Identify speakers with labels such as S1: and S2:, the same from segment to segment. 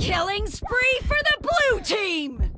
S1: Killing spree for the blue team!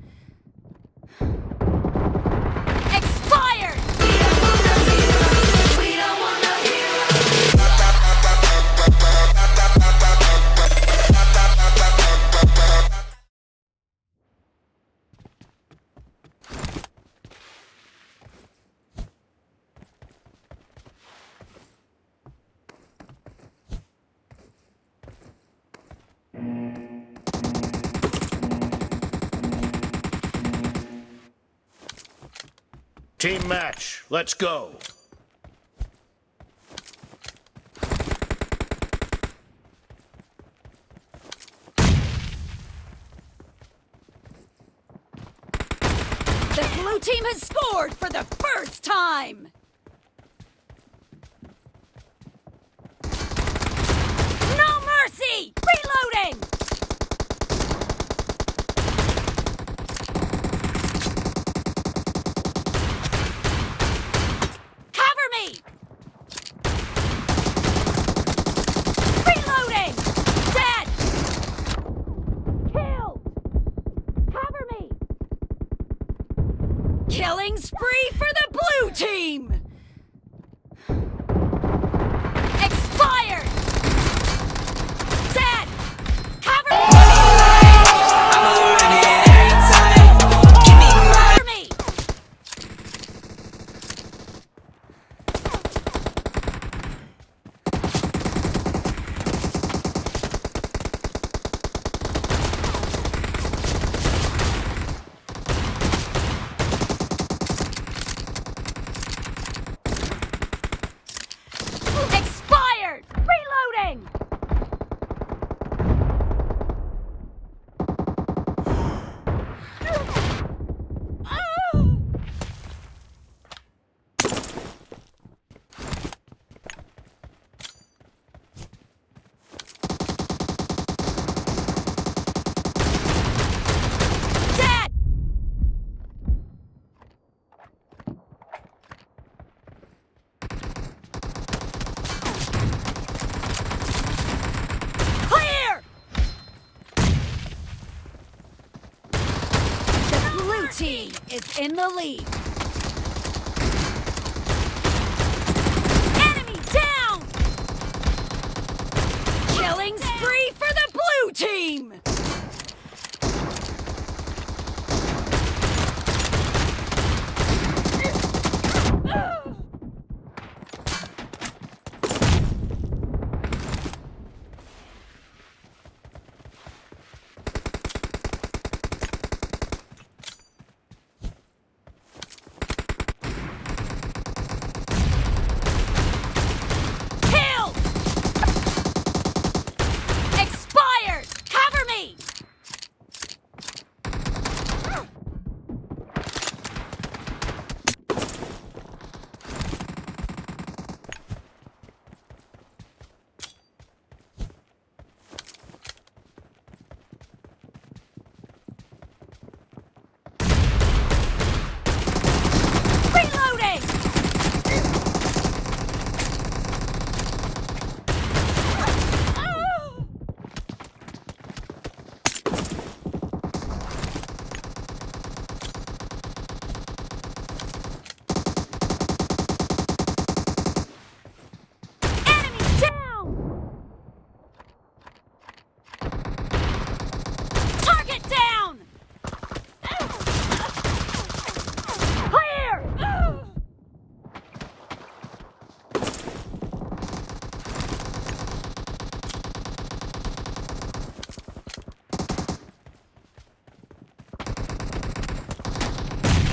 S1: Team match, let's go.
S2: The blue team has scored for the first time! Killing spree for the blue team! In the lead.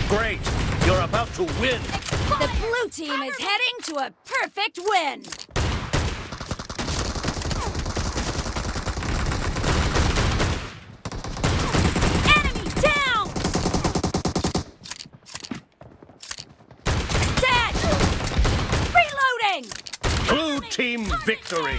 S1: Great, you're about to win.
S2: The blue team is heading to a perfect win! Enemy down! Dead! Reloading!
S1: Blue team victory.